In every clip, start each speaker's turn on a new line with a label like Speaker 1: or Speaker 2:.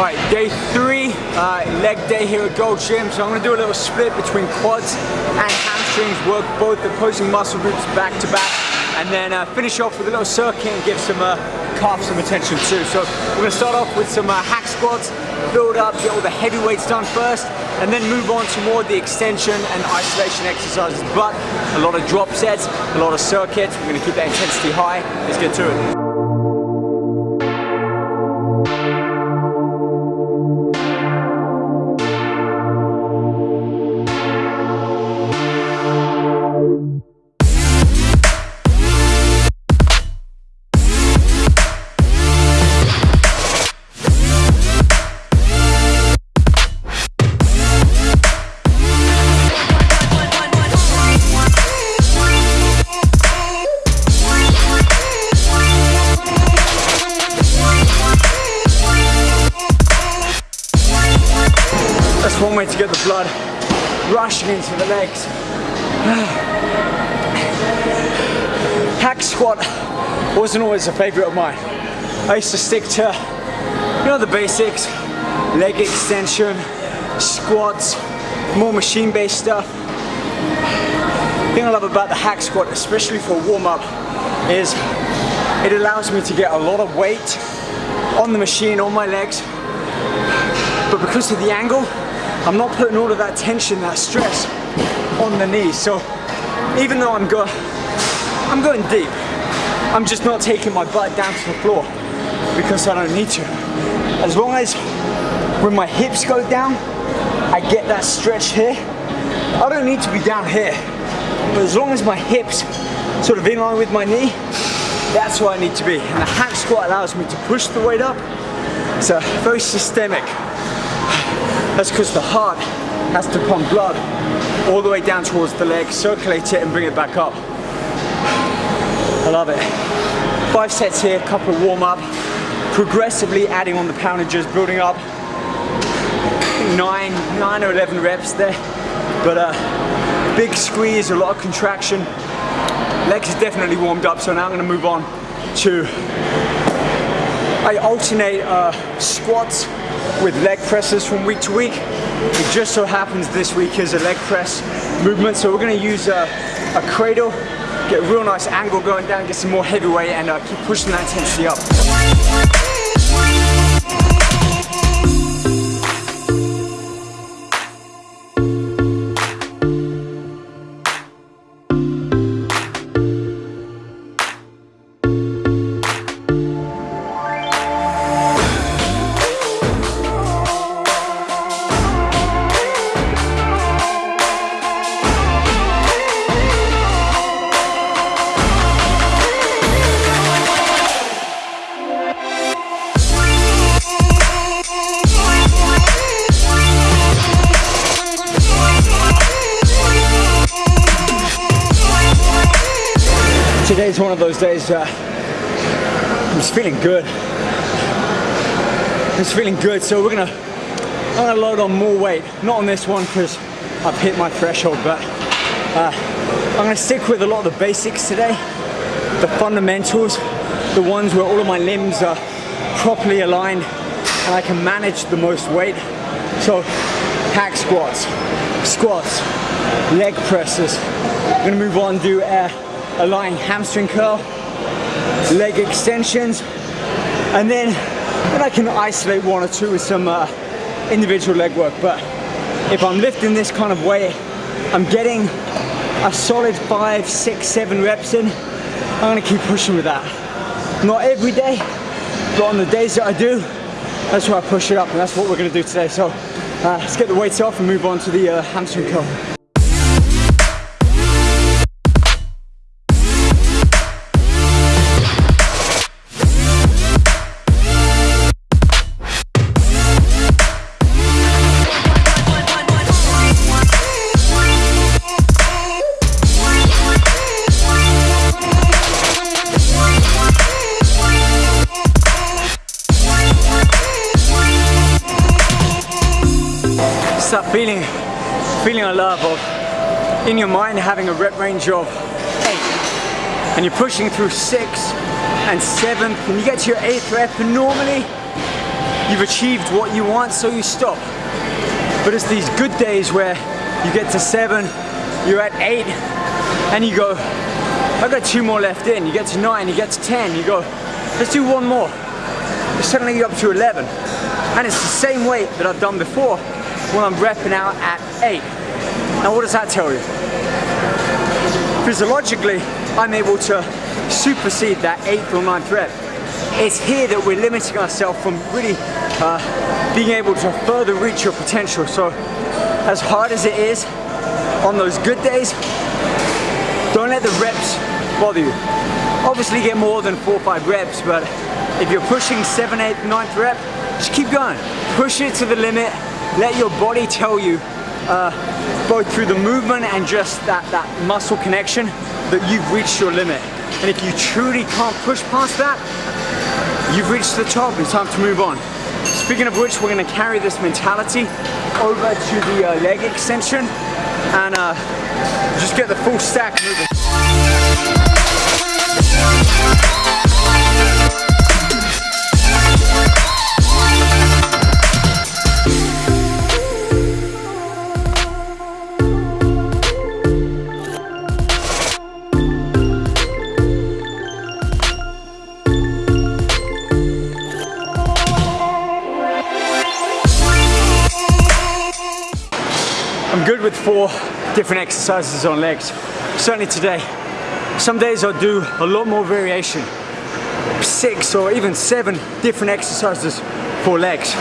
Speaker 1: Alright, day three, uh, leg day here at Gold Gym. So I'm gonna do a little split between quads and hamstrings, work both the opposing muscle groups back to back, and then uh, finish off with a little circuit and give some uh, calf some attention too. So we're gonna start off with some uh, hack squats, build up, get all the heavy weights done first, and then move on to more the extension and isolation exercises. But a lot of drop sets, a lot of circuits. We're gonna keep that intensity high. Let's get to it. One way to get the blood rushing into the legs. Hack squat wasn't always a favorite of mine. I used to stick to, you know, the basics, leg extension, squats, more machine-based stuff. The thing I love about the hack squat, especially for warm-up, is it allows me to get a lot of weight on the machine, on my legs, but because of the angle, I'm not putting all of that tension, that stress on the knee. So even though I'm, go I'm going deep, I'm just not taking my butt down to the floor because I don't need to. As long as when my hips go down, I get that stretch here. I don't need to be down here. But as long as my hips sort of in line with my knee, that's where I need to be. And the hack squat allows me to push the weight up. It's a very systemic that's because the heart has to pump blood all the way down towards the leg, circulate it and bring it back up. I love it. Five sets here, couple of warm up, progressively adding on the poundages, building up nine, nine or 11 reps there. But uh, big squeeze, a lot of contraction. Legs are definitely warmed up, so now I'm gonna move on to, I alternate uh, squats with leg presses from week to week. It just so happens this week is a leg press movement, so we're gonna use a, a cradle, get a real nice angle going down, get some more heavy weight and uh, keep pushing that intensity up. Days uh, I'm feeling good. I'm feeling good, so we're gonna I'm gonna load on more weight. Not on this one because I've hit my threshold, but uh, I'm gonna stick with a lot of the basics today, the fundamentals, the ones where all of my limbs are properly aligned and I can manage the most weight. So hack squats, squats, leg presses. I'm gonna move on do air a lying hamstring curl, leg extensions, and then, then I can isolate one or two with some uh, individual leg work. But if I'm lifting this kind of weight, I'm getting a solid five, six, seven reps in. I'm gonna keep pushing with that. Not every day, but on the days that I do, that's where I push it up, and that's what we're gonna do today. So uh, let's get the weights off and move on to the uh, hamstring curl. In your mind having a rep range of eight and you're pushing through six and seventh and you get to your eighth rep and normally you've achieved what you want, so you stop. But it's these good days where you get to seven, you're at eight, and you go, I've got two more left in. You get to nine, you get to 10, you go, let's do one more. Suddenly you're up to 11. And it's the same weight that I've done before when I'm repping out at eight. Now what does that tell you? Physiologically, I'm able to supersede that eighth or ninth rep. It's here that we're limiting ourselves from really uh, being able to further reach your potential. So as hard as it is on those good days, don't let the reps bother you. Obviously get more than four or five reps, but if you're pushing seven, eight, ninth rep, just keep going. Push it to the limit. Let your body tell you, uh, both through the movement and just that, that muscle connection, that you've reached your limit. And if you truly can't push past that, you've reached the top, it's time to move on. Speaking of which, we're gonna carry this mentality over to the uh, leg extension and uh, just get the full stack moving. With four different exercises on legs. Certainly today. Some days I'll do a lot more variation. Six or even seven different exercises for legs.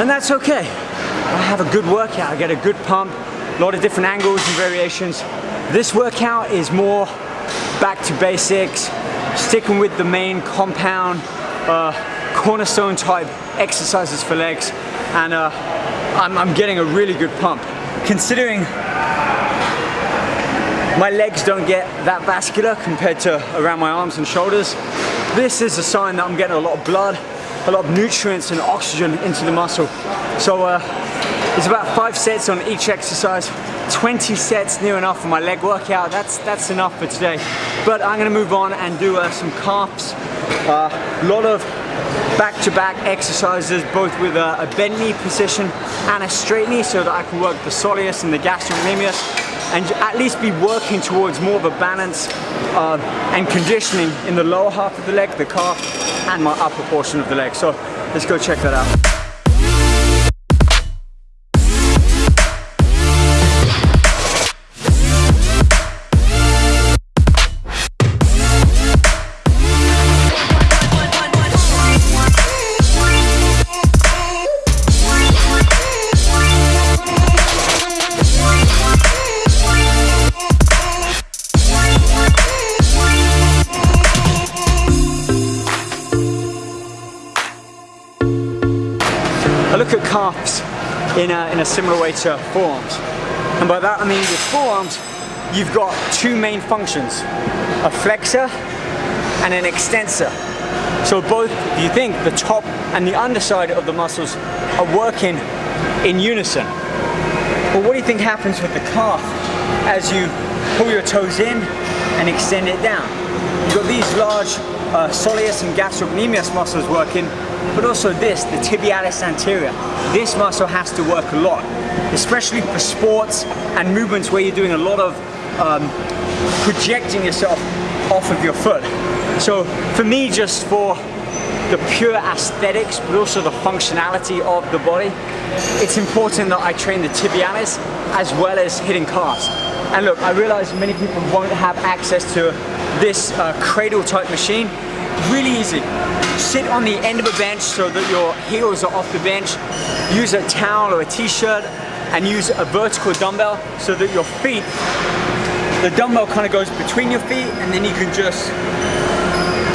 Speaker 1: And that's okay. I have a good workout, I get a good pump, a lot of different angles and variations. This workout is more back to basics, sticking with the main compound, uh, cornerstone type exercises for legs. And uh, I'm, I'm getting a really good pump considering my legs don't get that vascular compared to around my arms and shoulders, this is a sign that I'm getting a lot of blood, a lot of nutrients and oxygen into the muscle. So uh, it's about five sets on each exercise, 20 sets near enough for my leg workout. That's, that's enough for today. But I'm gonna move on and do uh, some calves. A uh, lot of back-to-back -back exercises, both with a, a, bent knee position and a straight knee so that I can work the soleus and the gastrocnemius and at least be working towards more of a balance uh, and conditioning in the lower half of the leg, the calf, and my upper portion of the leg. So let's go check that out. In a, similar way to forearms. And by that I mean with forearms, you've got two main functions, a flexor and an extensor. So both, you think, the top and the underside of the muscles are working in unison. But what do you think happens with the calf as you pull your toes in and extend it down? You've got these large uh, soleus and gastrocnemius muscles working but also this, the tibialis anterior. This muscle has to work a lot, especially for sports and movements where you're doing a lot of um, projecting yourself off of your foot. So for me, just for the pure aesthetics, but also the functionality of the body, it's important that I train the tibialis as well as hitting calves. And look, I realize many people won't have access to this uh, cradle type machine, really easy. Sit on the end of a bench so that your heels are off the bench. Use a towel or a t-shirt and use a vertical dumbbell so that your feet, the dumbbell kind of goes between your feet and then you can just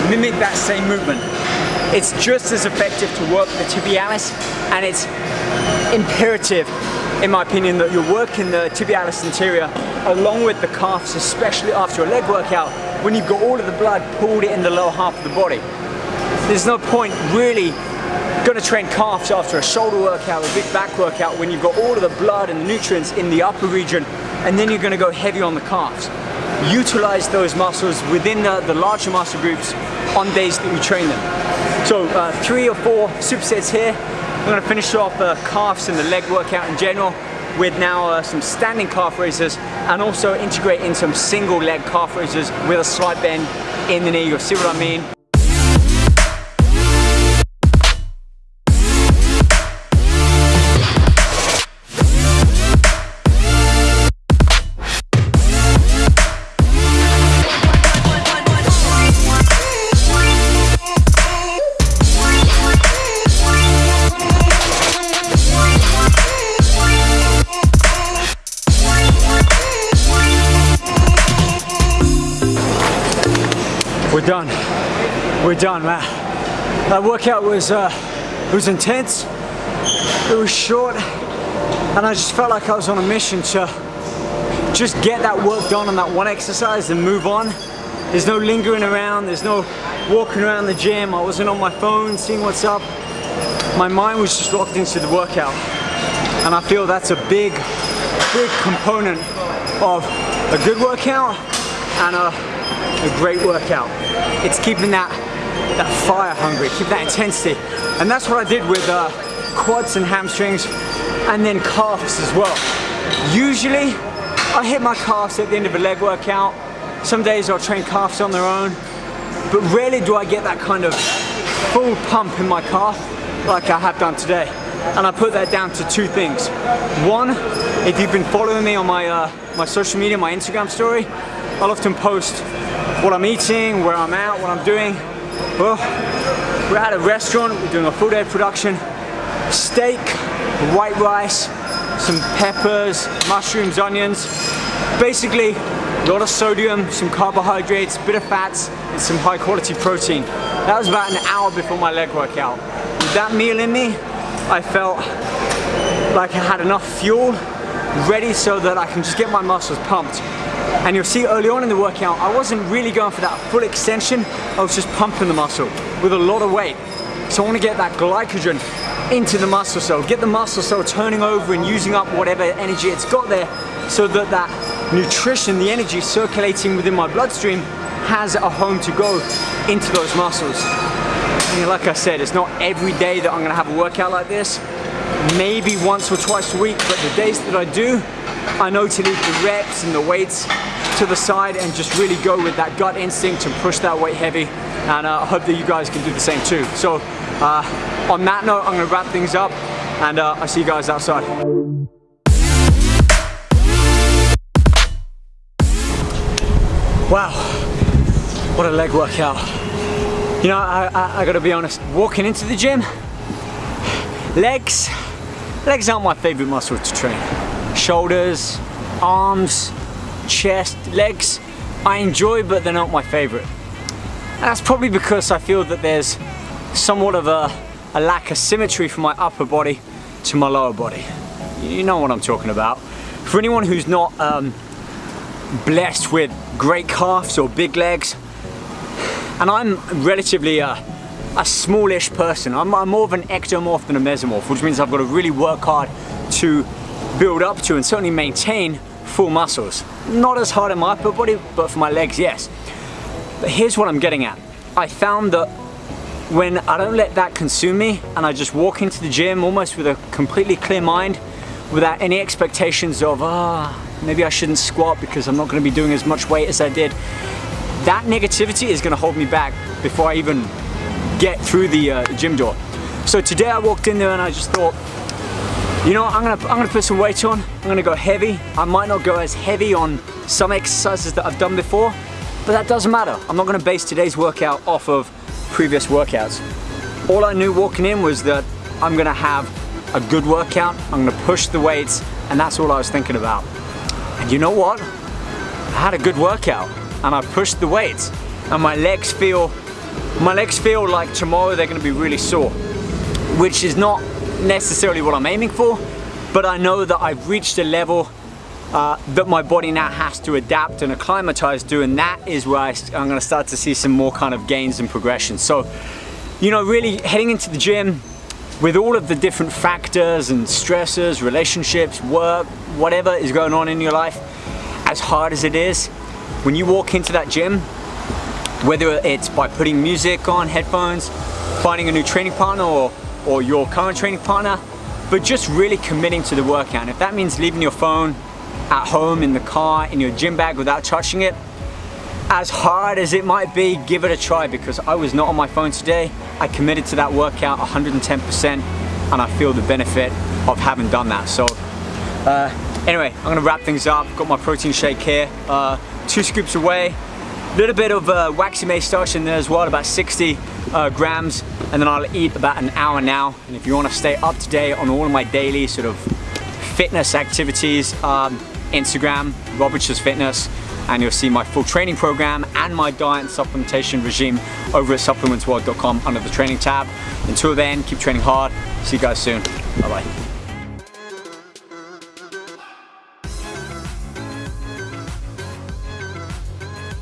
Speaker 1: mimic that same movement. It's just as effective to work the tibialis and it's imperative in my opinion that you're working the tibialis anterior along with the calves especially after a leg workout when you've got all of the blood pulled in the lower half of the body. There's no point really going to train calves after a shoulder workout, a big back workout when you've got all of the blood and the nutrients in the upper region and then you're going to go heavy on the calves. utilize those muscles within the, the larger muscle groups on days that we train them. So uh, three or four supersets here. I'm gonna finish off the calves and the leg workout in general with now uh, some standing calf raises and also integrate in some single leg calf raises with a slight bend in the knee. You'll see what I mean. We're done, man. That workout was uh, it was intense. It was short, and I just felt like I was on a mission to just get that work done on that one exercise and move on. There's no lingering around. There's no walking around the gym. I wasn't on my phone seeing what's up. My mind was just locked into the workout, and I feel that's a big, big component of a good workout and a a great workout. It's keeping that, that fire hungry, keep that intensity. And that's what I did with uh, quads and hamstrings and then calves as well. Usually I hit my calves at the end of a leg workout. Some days I'll train calves on their own, but rarely do I get that kind of full pump in my calf like I have done today. And I put that down to two things. One, if you've been following me on my, uh, my social media, my Instagram story, I'll often post what I'm eating, where I'm at, what I'm doing. Well, we're at a restaurant, we're doing a full day production. Steak, white rice, some peppers, mushrooms, onions. Basically, a lot of sodium, some carbohydrates, bit of fats, and some high quality protein. That was about an hour before my leg workout. With that meal in me, I felt like I had enough fuel ready so that I can just get my muscles pumped and you'll see early on in the workout, I wasn't really going for that full extension. I was just pumping the muscle with a lot of weight. So I want to get that glycogen into the muscle cell, get the muscle cell turning over and using up whatever energy it's got there so that that nutrition, the energy circulating within my bloodstream has a home to go into those muscles. And like I said, it's not every day that I'm gonna have a workout like this. Maybe once or twice a week, but the days that I do, I know to leave the reps and the weights to the side and just really go with that gut instinct and push that weight heavy and uh, I hope that you guys can do the same too. So uh, on that note, I'm gonna wrap things up and uh, I'll see you guys outside. Wow, what a leg workout. You know, I, I, I gotta be honest, walking into the gym, legs, legs aren't my favorite muscle to train shoulders, arms, chest, legs, I enjoy but they're not my favorite. And that's probably because I feel that there's somewhat of a, a lack of symmetry from my upper body to my lower body. You know what I'm talking about. For anyone who's not um, blessed with great calves or big legs, and I'm relatively a, a smallish person. I'm, I'm more of an ectomorph than a mesomorph, which means I've got to really work hard to build up to and certainly maintain full muscles. Not as hard in my upper body, but for my legs, yes. But here's what I'm getting at. I found that when I don't let that consume me and I just walk into the gym almost with a completely clear mind without any expectations of, ah, oh, maybe I shouldn't squat because I'm not going to be doing as much weight as I did. That negativity is going to hold me back before I even get through the uh, gym door. So today I walked in there and I just thought, you know, I'm gonna, I'm gonna put some weight on. I'm gonna go heavy. I might not go as heavy on some exercises that I've done before, but that doesn't matter. I'm not gonna base today's workout off of previous workouts. All I knew walking in was that I'm gonna have a good workout, I'm gonna push the weights, and that's all I was thinking about. And you know what? I had a good workout, and I pushed the weights, and my legs feel, my legs feel like tomorrow they're gonna be really sore, which is not necessarily what I'm aiming for, but I know that I've reached a level uh, that my body now has to adapt and acclimatize to, and that is where I, I'm gonna start to see some more kind of gains and progression. So, you know, really heading into the gym with all of the different factors and stressors, relationships, work, whatever is going on in your life, as hard as it is, when you walk into that gym, whether it's by putting music on, headphones, finding a new training partner or, or your current training partner, but just really committing to the workout. And if that means leaving your phone at home, in the car, in your gym bag without touching it, as hard as it might be, give it a try because I was not on my phone today. I committed to that workout 110% and I feel the benefit of having done that. So uh, anyway, I'm gonna wrap things up. Got my protein shake here, uh, two scoops away. Little bit of uh, waxy maize starch in there as well, about 60 uh, grams. And then I'll eat about an hour now. And if you wanna stay up to date on all of my daily sort of fitness activities, um, Instagram, Robert's Fitness, and you'll see my full training program and my diet and supplementation regime over at supplementsworld.com under the training tab. Until then, keep training hard. See you guys soon. Bye bye.